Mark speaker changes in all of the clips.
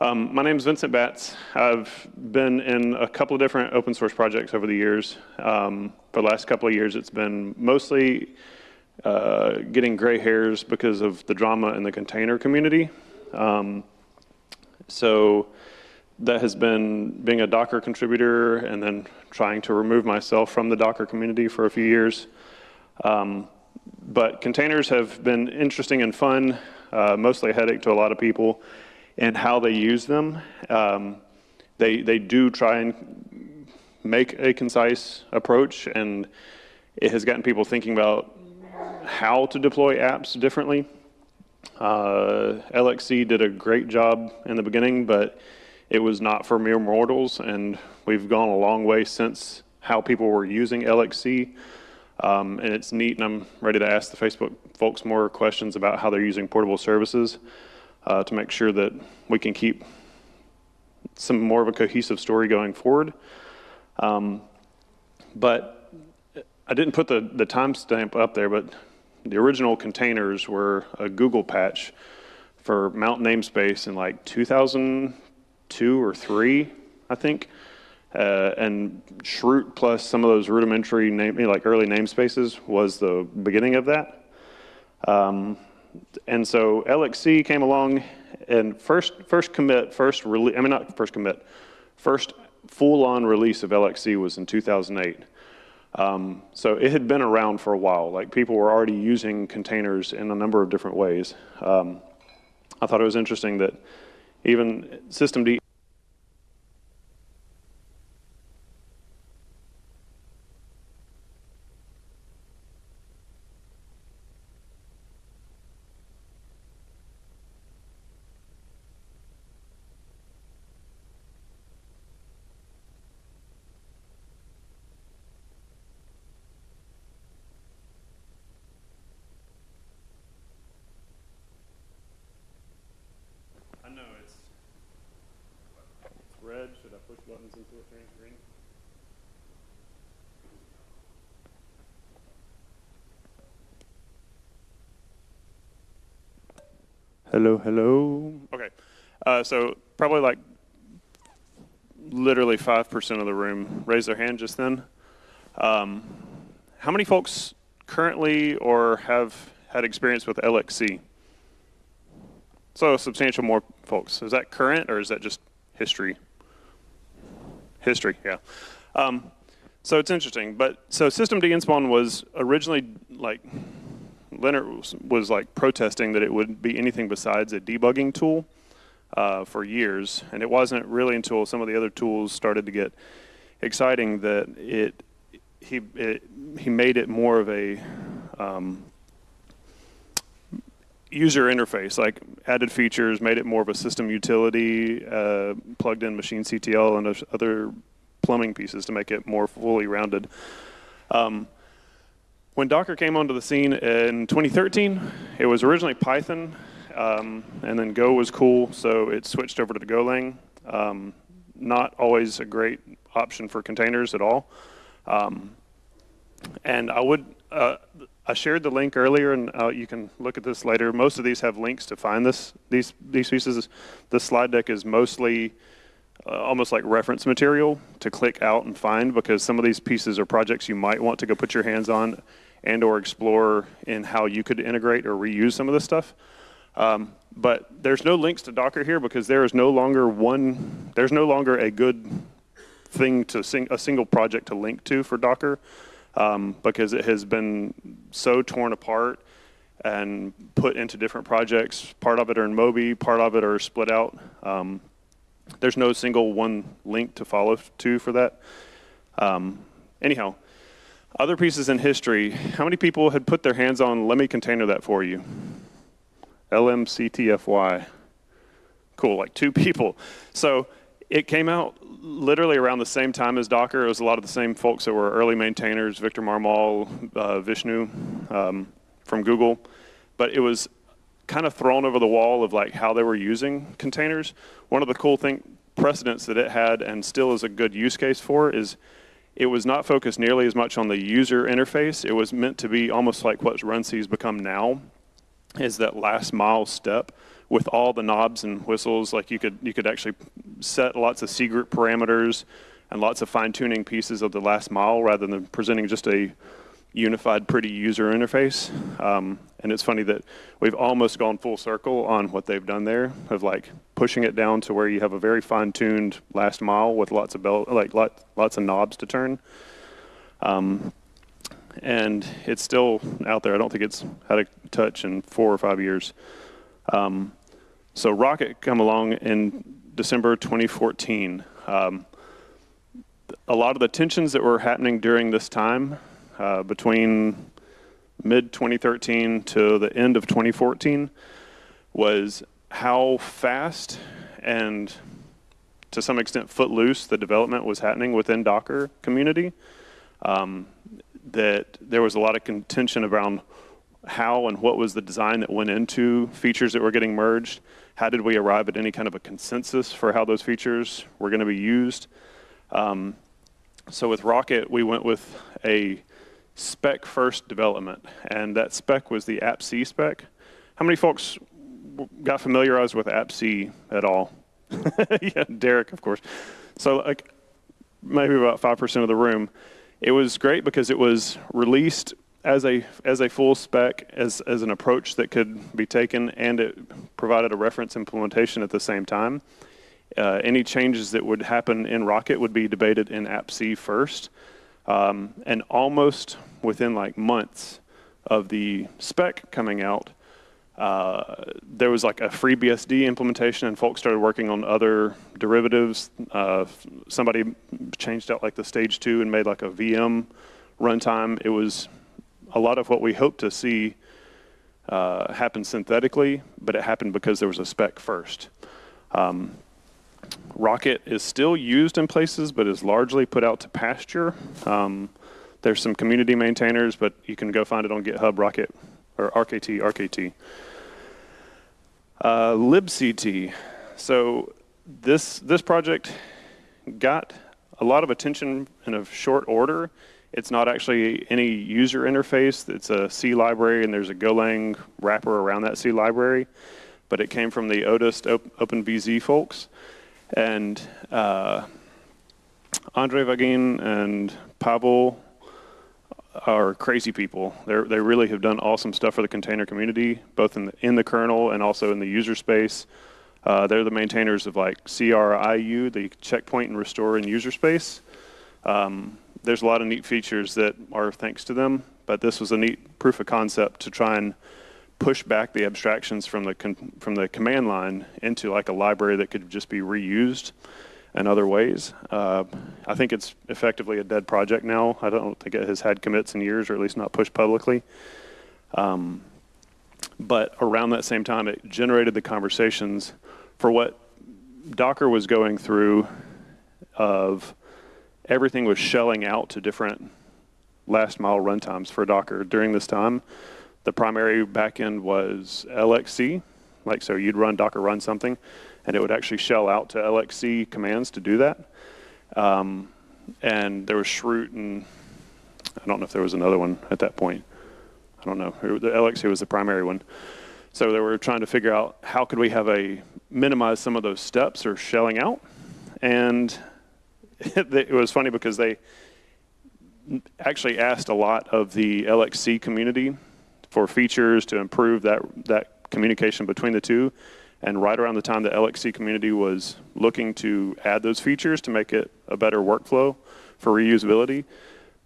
Speaker 1: Um, my name is Vincent Batts. I've been in a couple of different open source projects over the years. Um, for the last couple of years, it's been mostly uh, getting gray hairs because of the drama in the container community. Um, so that has been being a Docker contributor and then trying to remove myself from the Docker community for a few years. Um, but containers have been interesting and fun, uh, mostly a headache to a lot of people and how they use them. Um, they, they do try and make a concise approach, and it has gotten people thinking about how to deploy apps differently. Uh, LXC did a great job in the beginning, but it was not for mere mortals, and we've gone a long way since how people were using LXC. Um, and it's neat, and I'm ready to ask the Facebook folks more questions about how they're using portable services uh, to make sure that we can keep some more of a cohesive story going forward. Um, but I didn't put the, the timestamp up there, but the original containers were a Google patch for mount namespace in like 2002 or three, I think. Uh, and chroot plus some of those rudimentary name, like early namespaces was the beginning of that. Um, and so LXC came along and first, first commit, first release, I mean not first commit, first full-on release of LXC was in 2008. Um, so it had been around for a while. Like people were already using containers in a number of different ways. Um, I thought it was interesting that even systemd Hello, hello. Okay, uh, so probably like literally 5% of the room raised their hand just then. Um, how many folks currently or have had experience with LXC? So substantial more folks. Is that current or is that just history? History, yeah. Um, so it's interesting, but so systemd nspawn was originally like Lennart was, was, like protesting that it would be anything besides a debugging tool uh, for years, and it wasn't really until some of the other tools started to get exciting that it he it, he made it more of a um, user interface, like added features, made it more of a system utility, uh, plugged in machine CTL and other plumbing pieces to make it more fully rounded. Um, when Docker came onto the scene in 2013, it was originally Python, um, and then Go was cool, so it switched over to Golang. Um, not always a great option for containers at all. Um, and I would, uh, I shared the link earlier, and uh, you can look at this later. Most of these have links to find this, these, these pieces. The slide deck is mostly uh, almost like reference material to click out and find because some of these pieces are projects you might want to go put your hands on and or explore in how you could integrate or reuse some of this stuff. Um, but there's no links to Docker here because there is no longer one, there's no longer a good thing to sing, a single project to link to for Docker um, because it has been so torn apart and put into different projects. Part of it are in Moby, part of it are split out. Um, there's no single one link to follow to for that. Um, anyhow, other pieces in history, how many people had put their hands on, let me container that for you? LMCTFY. Cool, like two people. So it came out literally around the same time as Docker. It was a lot of the same folks that were early maintainers, Victor Marmol, uh, Vishnu um, from Google. But it was kind of thrown over the wall of like how they were using containers. One of the cool thing precedents that it had and still is a good use case for is it was not focused nearly as much on the user interface. It was meant to be almost like what Runc has become now, is that last mile step with all the knobs and whistles. Like you could you could actually set lots of C group parameters and lots of fine tuning pieces of the last mile rather than presenting just a unified, pretty user interface. Um, and it's funny that we've almost gone full circle on what they've done there of like pushing it down to where you have a very fine-tuned last mile with lots of bell, like lot, lots of knobs to turn. Um, and it's still out there. I don't think it's had a touch in four or five years. Um, so Rocket come along in December 2014. Um, a lot of the tensions that were happening during this time uh, between mid 2013 to the end of 2014 was how fast and to some extent footloose the development was happening within Docker community. Um, that there was a lot of contention around how and what was the design that went into features that were getting merged. How did we arrive at any kind of a consensus for how those features were going to be used? Um, so with Rocket, we went with a spec first development, and that spec was the AppC spec. How many folks got familiarized with AppC at all? yeah, Derek, of course. So like maybe about 5% of the room. It was great because it was released as a as a full spec as as an approach that could be taken and it provided a reference implementation at the same time. Uh, any changes that would happen in Rocket would be debated in AppC first. Um, and almost within like months of the spec coming out, uh, there was like a FreeBSD implementation and folks started working on other derivatives. Uh, somebody changed out like the stage two and made like a VM runtime. It was a lot of what we hope to see uh, happen synthetically, but it happened because there was a spec first. Um, Rocket is still used in places, but is largely put out to pasture. Um, there's some community maintainers, but you can go find it on GitHub, Rocket, or RKT, RKT. Uh, libct. So this, this project got a lot of attention in a short order. It's not actually any user interface. It's a C library, and there's a Golang wrapper around that C library. But it came from the Odist OpenVZ folks. And uh, Andre Vagin and Pavel are crazy people. They they really have done awesome stuff for the container community, both in the, in the kernel and also in the user space. Uh, they're the maintainers of like CRIU, the checkpoint and restore in user space. Um, there's a lot of neat features that are thanks to them, but this was a neat proof of concept to try and push back the abstractions from the from the command line into like a library that could just be reused in other ways. Uh, I think it's effectively a dead project now. I don't think it has had commits in years, or at least not pushed publicly. Um, but around that same time, it generated the conversations for what Docker was going through of everything was shelling out to different last mile runtimes for Docker during this time. The primary backend was LXC, like so you'd run Docker run something, and it would actually shell out to LXC commands to do that. Um, and there was chroot, and I don't know if there was another one at that point. I don't know. The LXC was the primary one. So they were trying to figure out how could we have a minimize some of those steps or shelling out. And it was funny because they actually asked a lot of the LXC community for features to improve that, that communication between the two. And right around the time the LXC community was looking to add those features to make it a better workflow for reusability,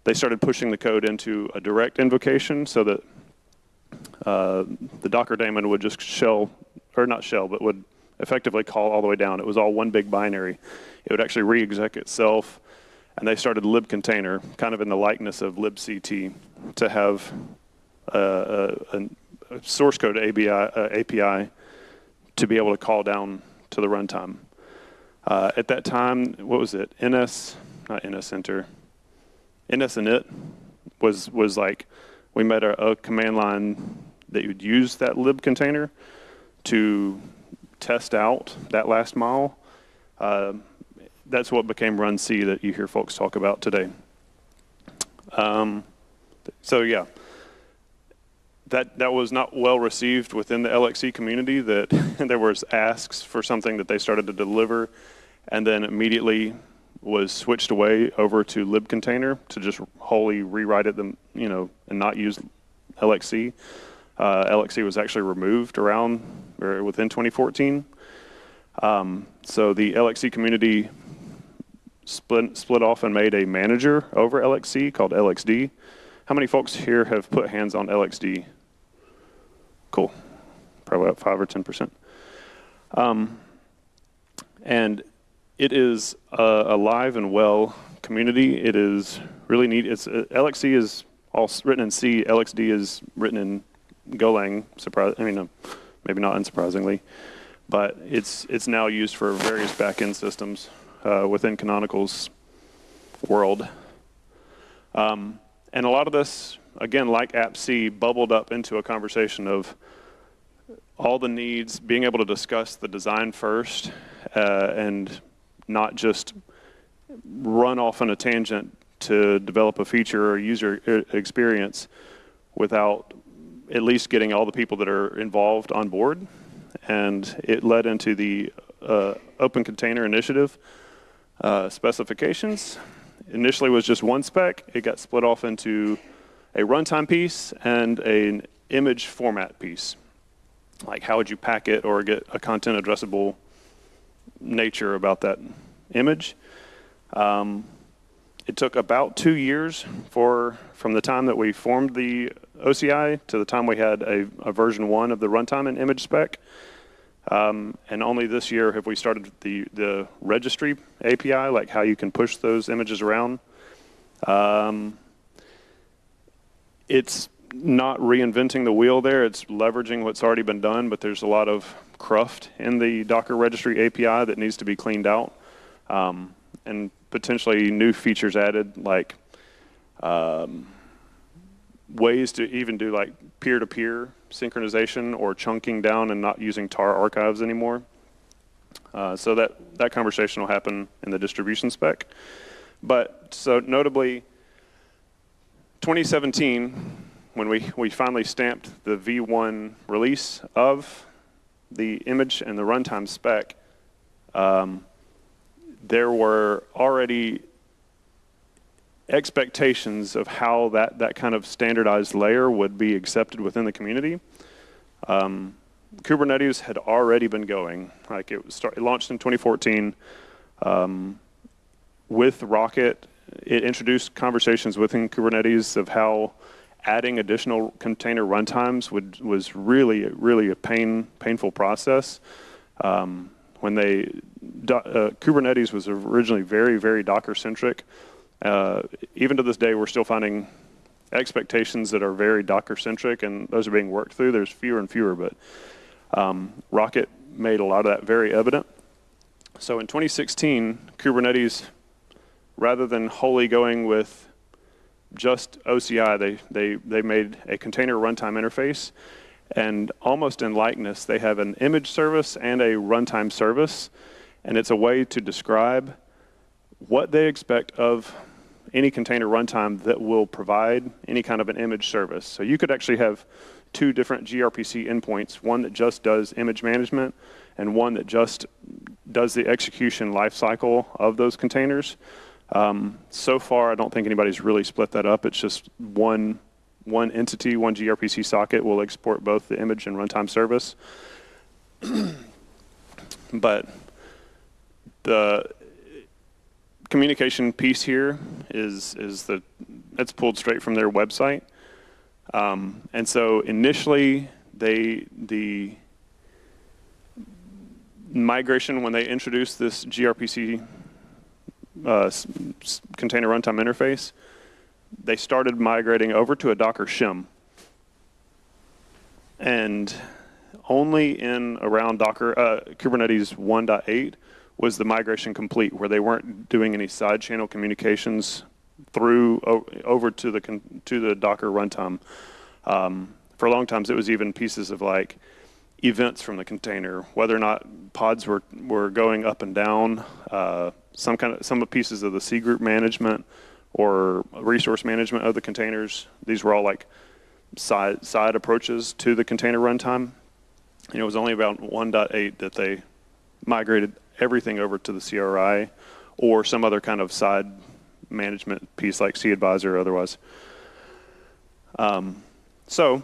Speaker 1: they started pushing the code into a direct invocation so that uh, the Docker daemon would just shell, or not shell, but would effectively call all the way down. It was all one big binary. It would actually re-exec itself, and they started libcontainer, kind of in the likeness of libct, to have a, a, source code API, uh, API to be able to call down to the runtime. Uh, at that time, what was it? NS, not NS Enter, NS init was was like we made a, a command line that you'd use that lib container to test out that last mile. Uh, that's what became run C that you hear folks talk about today. Um, so yeah, that that was not well received within the LXC community. That there was asks for something that they started to deliver, and then immediately was switched away over to libcontainer to just wholly rewrite it them you know and not use LXC. Uh, LXC was actually removed around or within 2014. Um, so the LXC community split split off and made a manager over LXC called LXD. How many folks here have put hands on LXD? Cool. Probably about five or 10%. Um, and it is a, alive and well community. It is really neat. It's uh, LXC is all written in C. LXD is written in Golang. Surprise. I mean, uh, maybe not unsurprisingly, but it's it's now used for various backend systems uh, within Canonical's world. Um, and a lot of this, again, like AppC, bubbled up into a conversation of all the needs, being able to discuss the design first, uh, and not just run off on a tangent to develop a feature or user experience without at least getting all the people that are involved on board. And it led into the uh, Open Container Initiative uh, specifications initially was just one spec. It got split off into a runtime piece and an image format piece. Like how would you pack it or get a content addressable nature about that image. Um, it took about two years for from the time that we formed the OCI to the time we had a, a version one of the runtime and image spec. Um, and only this year have we started the, the registry API, like how you can push those images around. Um, it's not reinventing the wheel there. It's leveraging what's already been done, but there's a lot of cruft in the Docker registry API that needs to be cleaned out. Um, and potentially new features added, like um, ways to even do like peer-to-peer synchronization or chunking down and not using tar archives anymore. Uh, so that, that conversation will happen in the distribution spec. But so notably, 2017, when we, we finally stamped the V1 release of the image and the runtime spec, um, there were already expectations of how that, that kind of standardized layer would be accepted within the community. Um, Kubernetes had already been going. Like it, start, it launched in 2014 um, with Rocket. It introduced conversations within Kubernetes of how adding additional container runtimes would was really really a pain painful process. Um, when they uh, Kubernetes was originally very very Docker centric. Uh, even to this day, we're still finding expectations that are very Docker centric, and those are being worked through. There's fewer and fewer, but um, Rocket made a lot of that very evident. So in 2016, Kubernetes, rather than wholly going with just OCI, they, they, they made a container runtime interface. And almost in likeness, they have an image service and a runtime service. And it's a way to describe what they expect of any container runtime that will provide any kind of an image service. So you could actually have two different gRPC endpoints, one that just does image management and one that just does the execution lifecycle of those containers. Um, so far, I don't think anybody's really split that up. It's just one, one entity, one gRPC socket will export both the image and runtime service. but the communication piece here is is the that's pulled straight from their website. Um, and so initially, they the migration when they introduced this gRPC uh, container runtime interface, they started migrating over to a Docker shim. And only in around Docker uh, Kubernetes 1.8 was the migration complete, where they weren't doing any side channel communications through over to the to the Docker runtime. Um, for a long times, it was even pieces of like events from the container, whether or not pods were were going up and down, uh, some kind of some pieces of the C group management or resource management of the containers. These were all like side, side approaches to the container runtime. And it was only about 1.8 that they migrated everything over to the CRI or some other kind of side management piece like cAdvisor or otherwise. Um, so,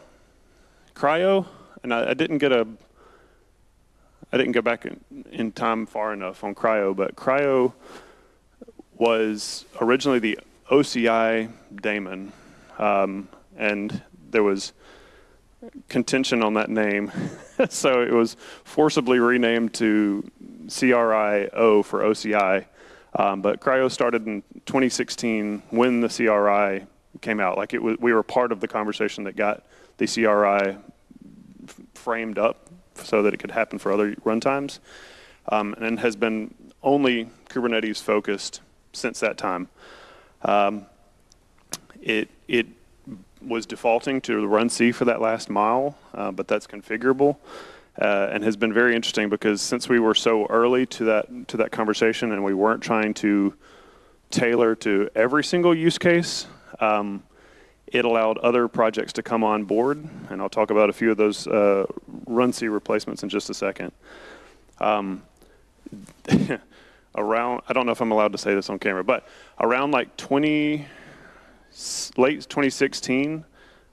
Speaker 1: CRI-O, and I, I, didn't get a, I didn't go back in, in time far enough on CRI-O, but CRI-O was originally the OCI daemon, um, and there was contention on that name. so it was forcibly renamed to CRI-O for OCI. Um, but CRI-O started in 2016 when the CRI came out. Like it was, we were part of the conversation that got the CRI framed up so that it could happen for other runtimes, um, and has been only Kubernetes focused since that time. Um, it it was defaulting to the C for that last mile, uh, but that's configurable. Uh, and has been very interesting because since we were so early to that to that conversation and we weren't trying to tailor to every single use case, um, it allowed other projects to come on board, and I'll talk about a few of those uh, runC replacements in just a second. Um, around, I don't know if I'm allowed to say this on camera, but around like 20, late 2016,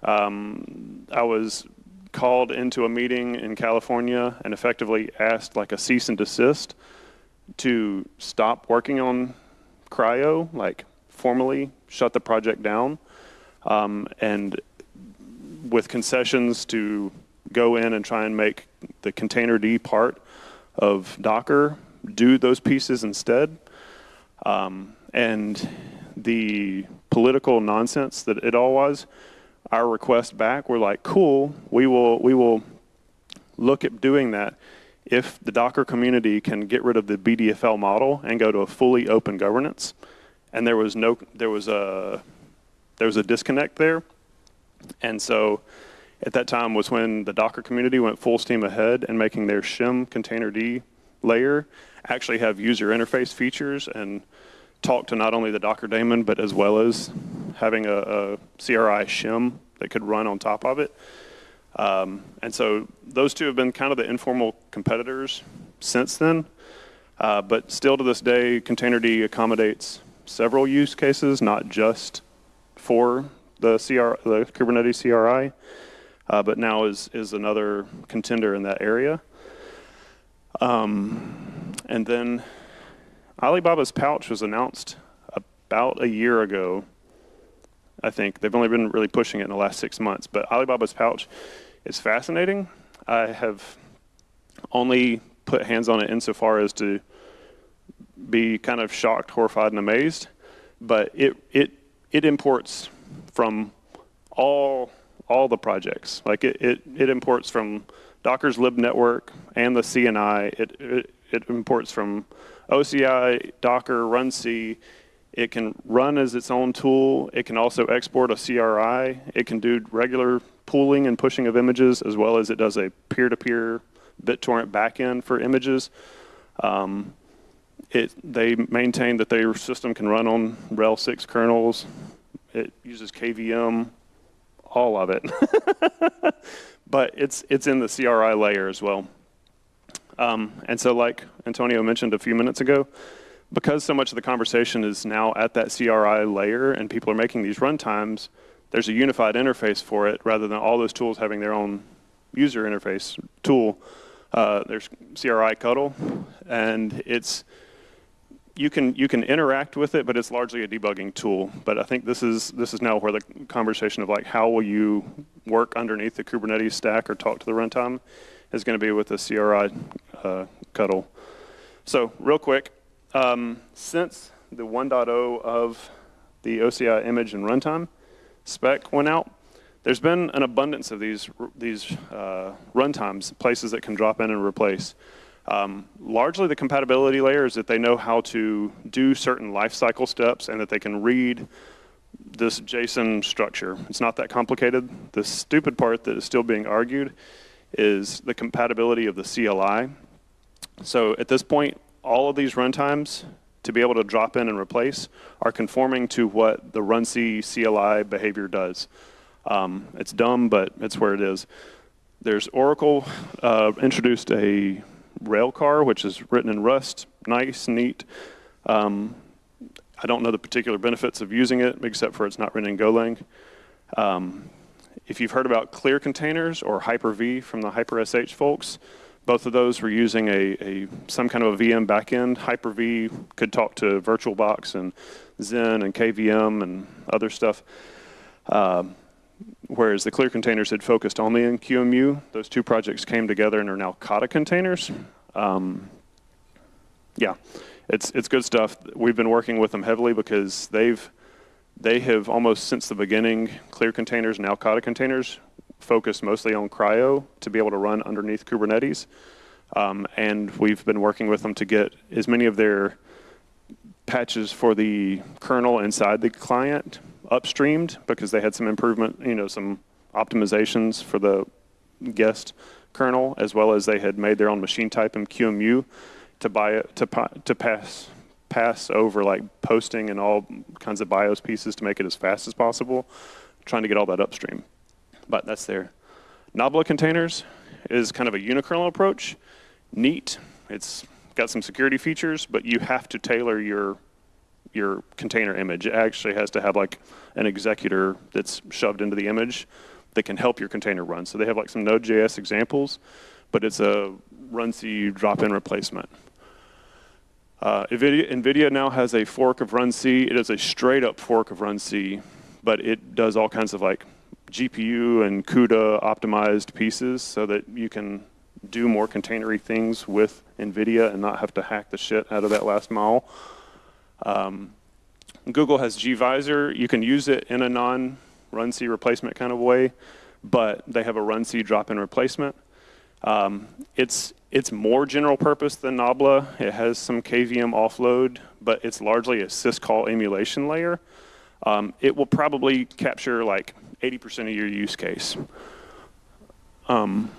Speaker 1: um, I was called into a meeting in California and effectively asked like a cease and desist to stop working on CRI-O, like formally shut the project down, um, and with concessions to go in and try and make the containerd part of Docker do those pieces instead. Um, and the political nonsense that it all was, our request back, we're like, cool, we will, we will look at doing that if the Docker community can get rid of the BDFL model and go to a fully open governance. And there was no, there was a, there was a disconnect there. And so at that time was when the Docker community went full steam ahead and making their shim containerd layer actually have user interface features and talk to not only the Docker daemon, but as well as having a, a CRI shim that could run on top of it. Um, and so those two have been kind of the informal competitors since then. Uh, but still to this day, Containerd accommodates several use cases, not just for the, CR, the Kubernetes CRI, uh, but now is, is another contender in that area. Um, and then Alibaba's pouch was announced about a year ago. I think they've only been really pushing it in the last six months, but Alibaba's pouch is fascinating. I have only put hands on it insofar as to be kind of shocked, horrified, and amazed. But it it it imports from all all the projects. Like it it, it imports from Docker's libnetwork and the CNI. It, it it imports from OCI, Docker, runC. It can run as its own tool. It can also export a CRI. It can do regular pooling and pushing of images as well as it does a peer-to-peer BitTorrent backend for images. Um, it, they maintain that their system can run on RHEL 6 kernels. It uses KVM, all of it. but it's, it's in the CRI layer as well. Um, and so like Antonio mentioned a few minutes ago, because so much of the conversation is now at that CRI layer and people are making these runtimes, there's a unified interface for it rather than all those tools having their own user interface tool. Uh, there's crictl, and it's you can you can interact with it, but it's largely a debugging tool. But I think this is this is now where the conversation of like how will you work underneath the Kubernetes stack or talk to the runtime is going to be with the CRI uh, Cuddle. So real quick, um, since the 1.0 of the OCI image and runtime spec went out, there's been an abundance of these these uh, runtimes, places that can drop in and replace. Um, largely the compatibility layer is that they know how to do certain lifecycle steps and that they can read this JSON structure. It's not that complicated. The stupid part that is still being argued is the compatibility of the CLI. So at this point, all of these runtimes to be able to drop in and replace are conforming to what the runC CLI behavior does. Um, it's dumb, but it's where it is. There's Oracle uh, introduced a Railcar, which is written in Rust, nice, neat. Um, I don't know the particular benefits of using it, except for it's not written in Golang. Um, if you've heard about Clear Containers or Hyper-V from the Hyper-SH folks, both of those were using a, a some kind of a VM backend. Hyper-V could talk to VirtualBox and Xen and KVM and other stuff. Um, whereas the Clear containers had focused only in QEMU. Those two projects came together and are now Kata containers. Um, yeah, it's it's good stuff. We've been working with them heavily because they've they have almost since the beginning Clear containers and now Kata containers focused mostly on CRI-O to be able to run underneath Kubernetes. Um, and we've been working with them to get as many of their patches for the kernel inside the client upstreamed because they had some improvement, you know, some optimizations for the guest kernel, as well as they had made their own machine type in QEMU to buy it to to pass pass over like posting and all kinds of BIOS pieces to make it as fast as possible, trying to get all that upstream. But that's there. Nabla containers is kind of a unikernel approach. Neat. It's got some security features, but you have to tailor your your container image. It actually has to have like an executor that's shoved into the image that can help your container run. So they have like some Node.js examples, but it's a runc drop-in replacement. Uh, NVIDIA, NVIDIA, now has a fork of runc. It is a straight up fork of runc, but it does all kinds of like GPU and CUDA optimized pieces so that you can do more containery things with NVIDIA and not have to hack the shit out of that last mile. Um, Google has gvisor. You can use it in a non-run C replacement kind of way, but they have a run C drop-in replacement. Um, it's it's more general purpose than Nabla. It has some KVM offload, but it's largely a syscall emulation layer. Um, it will probably capture like 80% of your use case. Um,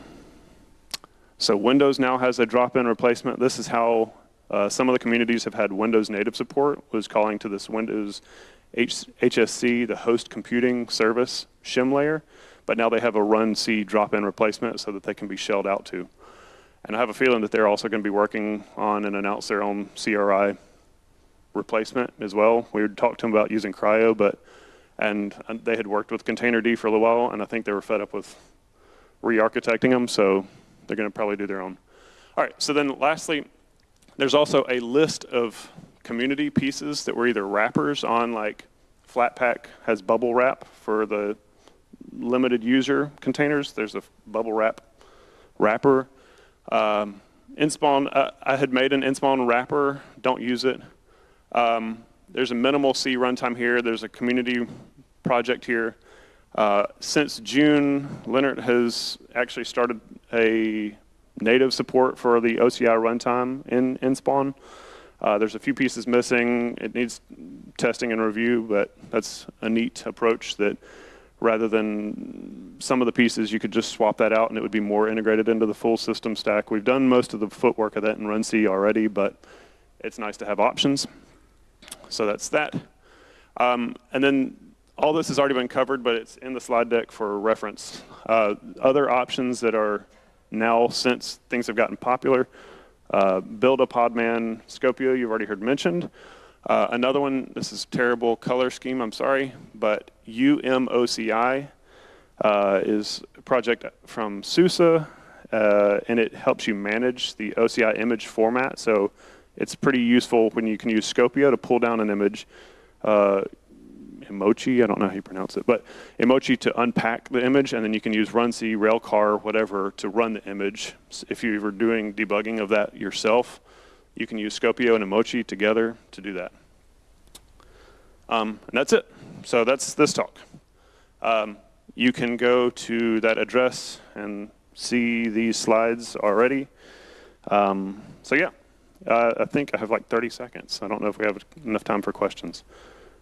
Speaker 1: so Windows now has a drop-in replacement. This is how uh, some of the communities have had Windows native support, was calling to this Windows H HSC, the host computing service shim layer, but now they have a run C drop-in replacement so that they can be shelled out to. And I have a feeling that they're also going to be working on and announce their own CRI replacement as well. We talked to them about using CRI-O, but and, they had worked with Containerd for a little while, and I think they were fed up with re-architecting them, so they're going to probably do their own. All right, so then lastly, there's also a list of community pieces that were either wrappers on like Flatpak has bubblewrap for the limited user containers. There's a bubblewrap wrapper. Um, Nspawn, uh, I had made an Nspawn wrapper, don't use it. Um, there's a minimal C runtime here. There's a community project here. Uh, since June, Lennart has actually started a native support for the OCI runtime in, Nspawn. Uh, there's a few pieces missing. It needs testing and review, but that's a neat approach that rather than some of the pieces, you could just swap that out and it would be more integrated into the full system stack. We've done most of the footwork of that in runc already, but it's nice to have options. So that's that. Um, and then all this has already been covered, but it's in the slide deck for reference. Uh, other options that are now since things have gotten popular. Uh, Buildah Podman Skopeo, you've already heard mentioned. Uh, another one, this is terrible color scheme, I'm sorry, but UMOCI uh, is a project from SUSE, uh, and it helps you manage the OCI image format. So it's pretty useful when you can use Skopeo to pull down an image. Uh, I don't know how you pronounce it, but umoci to unpack the image, and then you can use runc, railcar, whatever, to run the image. If you were doing debugging of that yourself, you can use Skopeo and umoci together to do that. Um, and that's it. So that's this talk. Um, you can go to that address and see these slides already. Um, so yeah, uh, I think I have like 30 seconds. I don't know if we have enough time for questions.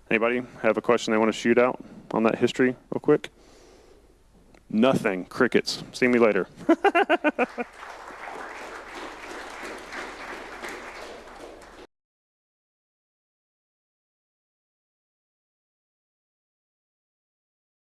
Speaker 1: Anybody have a question they want to shoot out on that history real quick? Nothing. Crickets. See me later.